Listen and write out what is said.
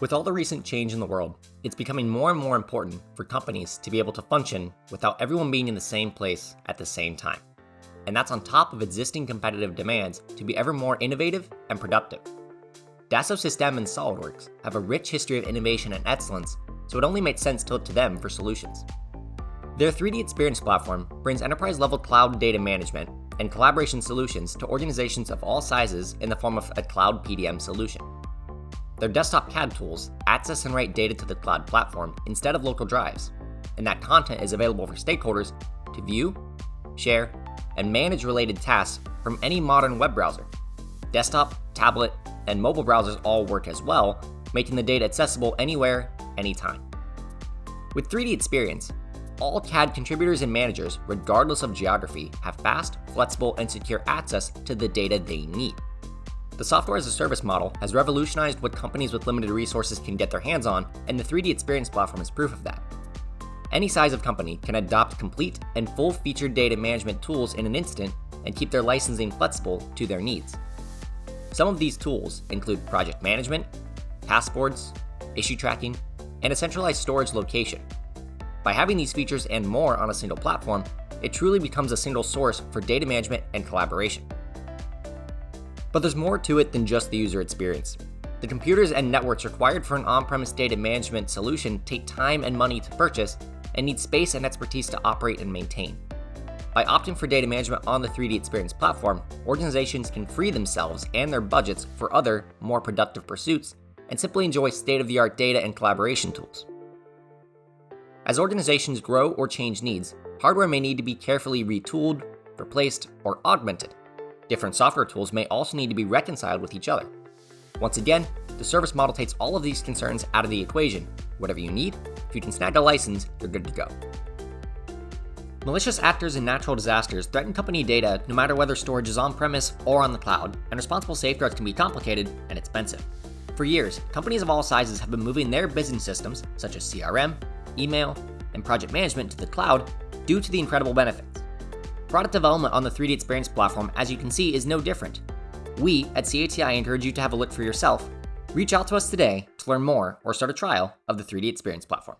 With all the recent change in the world, it's becoming more and more important for companies to be able to function without everyone being in the same place at the same time. And that's on top of existing competitive demands to be ever more innovative and productive. Dassault Systèmes and SOLIDWORKS have a rich history of innovation and excellence, so it only makes sense to look to them for solutions. Their 3D Experience platform brings enterprise-level cloud data management and collaboration solutions to organizations of all sizes in the form of a cloud PDM solution. Their desktop CAD tools access and write data to the cloud platform instead of local drives, and that content is available for stakeholders to view, share, and manage related tasks from any modern web browser. Desktop, tablet, and mobile browsers all work as well, making the data accessible anywhere, anytime. With 3D Experience, all CAD contributors and managers, regardless of geography, have fast, flexible, and secure access to the data they need. The software as a service model has revolutionized what companies with limited resources can get their hands on, and the 3D Experience platform is proof of that. Any size of company can adopt complete and full-featured data management tools in an instant and keep their licensing flexible to their needs. Some of these tools include project management, passports, issue tracking, and a centralized storage location. By having these features and more on a single platform, it truly becomes a single source for data management and collaboration. But there's more to it than just the user experience. The computers and networks required for an on-premise data management solution take time and money to purchase and need space and expertise to operate and maintain. By opting for data management on the 3D Experience platform, organizations can free themselves and their budgets for other, more productive pursuits and simply enjoy state-of-the-art data and collaboration tools. As organizations grow or change needs, hardware may need to be carefully retooled, replaced, or augmented. Different software tools may also need to be reconciled with each other. Once again, the service model takes all of these concerns out of the equation. Whatever you need, if you can snag a license, you're good to go. Malicious actors and natural disasters threaten company data no matter whether storage is on-premise or on the cloud, and responsible safeguards can be complicated and expensive. For years, companies of all sizes have been moving their business systems, such as CRM, email, and project management to the cloud due to the incredible benefits. Product development on the 3D Experience platform, as you can see, is no different. We at CATI encourage you to have a look for yourself. Reach out to us today to learn more or start a trial of the 3D Experience platform.